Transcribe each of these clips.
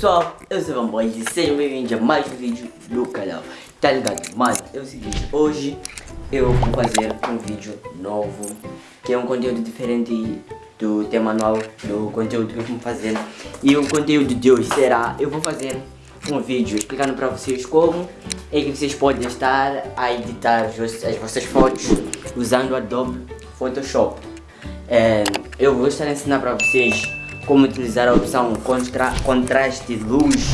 pessoal, eu sou o Boys e sejam bem-vindos a mais um vídeo do canal. Tá ligado? Mas é o seguinte, hoje eu vou fazer um vídeo novo Que é um conteúdo diferente do tema anual do conteúdo que eu vou fazer. E o conteúdo de hoje será, eu vou fazer um vídeo explicando pra vocês como É que vocês podem estar a editar as vossas fotos usando Adobe Photoshop. É, Eu vou estar ensinando pra vocês como utilizar a opção contra, contraste, luz,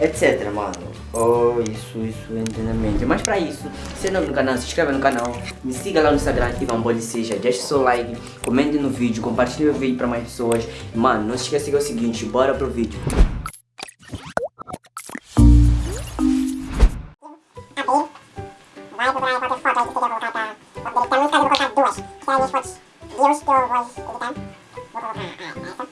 etc, mano. Oh, isso, isso, entendimento. Mas para isso, se é novo no canal, se inscreva no canal, me siga lá no Instagram, ativa um bode seja, deixe seu like, comente no vídeo, compartilhe o vídeo para mais pessoas. Mano, não se esqueça que é o seguinte, bora pro vídeo. Então, duas, que é aí as fotos views que eu vou editar, vou colocar ah, essa.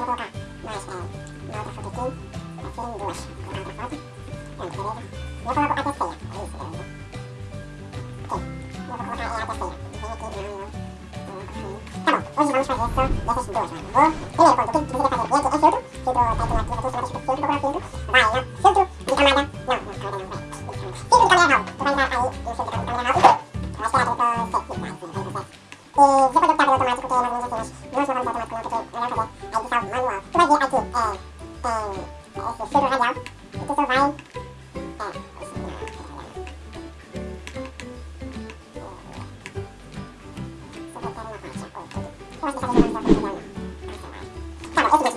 하신 분은 뭐 그래 그 느낌 되게 가게 얘기 해 줘도 저도 다들 같이 해서 같이 해도 그걸 해도 나야 해도 네가 말아 나 나가 나 이거 가면 하고 그러니까 아이 요새 가면 가면 하고 다시 하고 또 세트 나이스 그래서 에 제가 줬다 그래도 마치 그게 막 문제 되나 무슨 소리 되나 그냥 그게 내가 그래 아이디 사업 마누얼 그래서 아이디 에에 에스 쓰러 하냐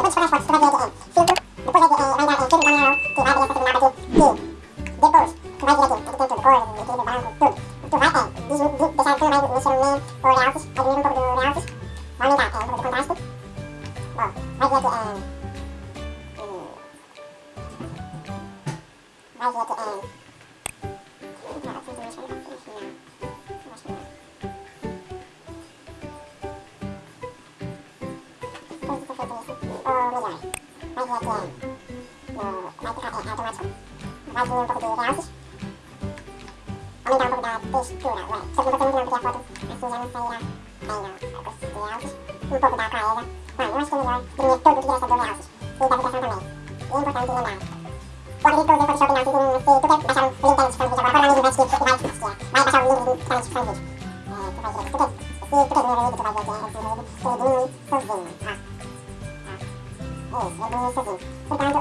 Yeah. É, vai é, automático. Vai diminuir um pouco de realces. Aumentar um pouco da textura, ué. Só que não vou ter muito não, foto assim já não sairá bem, não. Eu gosto de realces. Um pouco da clareza. Ué, eu acho que é melhor diminuir todo o que resta do realces. E da vibração também. E é importante lembrar. O acredito que eu usei Photoshop não, se, se tu quer baixar o link da descrição do vídeo agora, para lá no investe e vai, vai baixar o link de descrição do vídeo. É, tu vai ver tu quer, se tu quer diminuir o vídeo, tu vai ver aqui, é, esse vídeo, que ele diminui sozinho, ó. Ó. Isso, ele diminui sozinho. Portanto,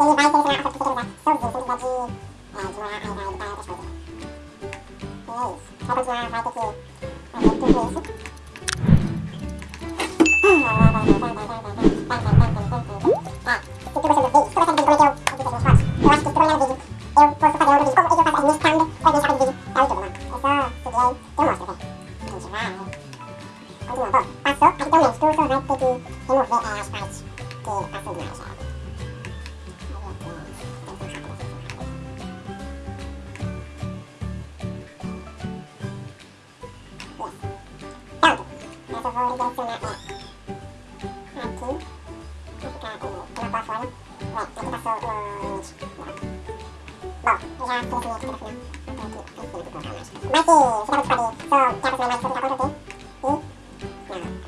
ini baik ini kena aku so zoom gaji eh juara air air kita terus gitu ini saya basic Oke, kita ketika aku kenapa soalnya wait aku masuk lunch Bon, déjà fini fini tout à fait là. Ok, c'est bon, c'est pas des. So, 4 semaines, c'est pas compté. Et, demais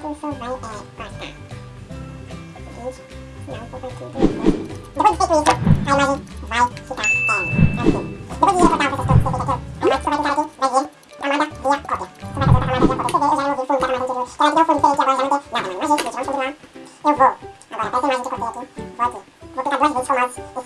por favor é pasta. Gente, não vou fazer tudo. Depois de feito isso, a imagem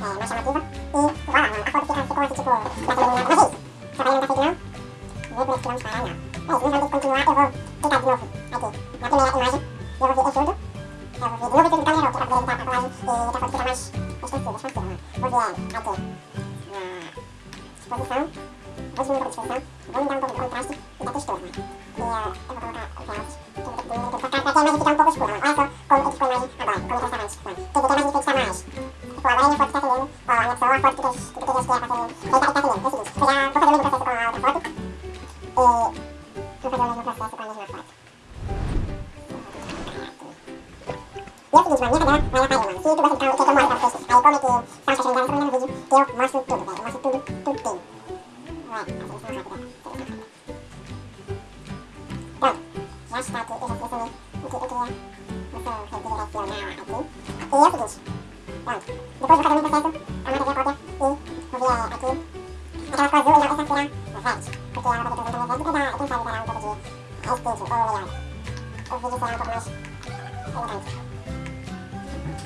é, mais chamativa e mano, a foto fica, ficou assim tipo, mais iluminada. Mas é isso. Trabalho não tá feito não. Vê por que não. É antes continuar eu vou de novo aqui na primeira imagem. Eu vou vir ajudo. Eu vou vir de novo e erro, que é a colagem e que a foto mais mano. Vou vir aqui na disposição. Vou diminuir um pouco a disposição. Vou me dar um pouco de contraste e da textura, mano. E uh, eu vou colocar o realce. Que eu vou diminuir aqui cá, pra que a fique um pouco escura. Olha só como é que ficou a imagem agora, como está antes, mano. Quer dizer que fica mais. Tipo, agora a minha وغير فوتكاتين وأنك سواء فوتكاش تكاش كاتين هي كاتين بس إيش إذا فوتكاتين بس إيش أو تفوتك إيه فوتكاتين بس إيش أو نجم فوت يوسف يجمع نيابة ما يقال من في تبقى تكاو كم مرة تفوت أي كوميتي سانشا شنجان سمعنا فيديو تيو ماسو تود بقى ماسو تود تود تين وين أصلا سانشا كده よし、だって、え、別に、受け、受け、無双を受け入れが必要な相手。栄養士です。A. E é. Pronto. Depois vou fazer o mesmo processo, a via cópia, e vou vir aqui. Aquela cor azul, não, essa será verde. Porque ela vai ter que verde, porque dá, quem sabe dará um pouco de respeito, ou melhor. O vídeo será um pouco mais elegante.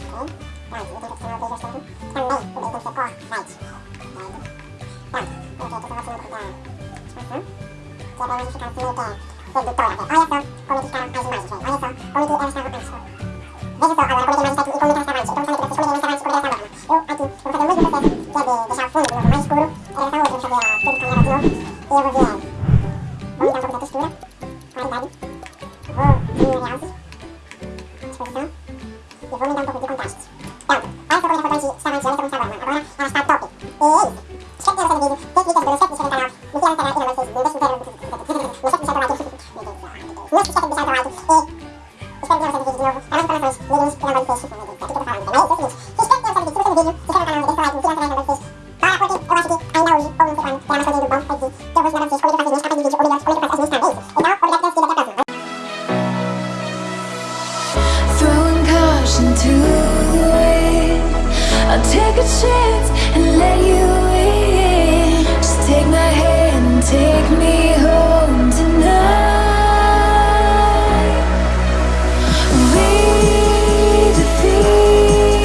Ok? Pronto, eu tenho que adicionar o beijo externo. Também, o beijo tem que ser cor verde. Verde. Pronto. Eu um pouco da expansão. Que é pra imagem ficar assim meio que sedutora. Olha só como é que ficaram as imagens, velho. Olha só como que elas estavam antes. да? Его мне дам попить контаст. Там, альфа против подачи, самая человеком собой, а говоря, она стал топи. И, шкет я разобью, пять литров, дуру, шкет еще канал, не пьян канал, и на мой фейс, был без интервью, не шкет писал лайки, не шкет писал лайки, и, и шкет я разобью, а мы же просто слышь, не видишь, прямо в фейс, take a chance and let you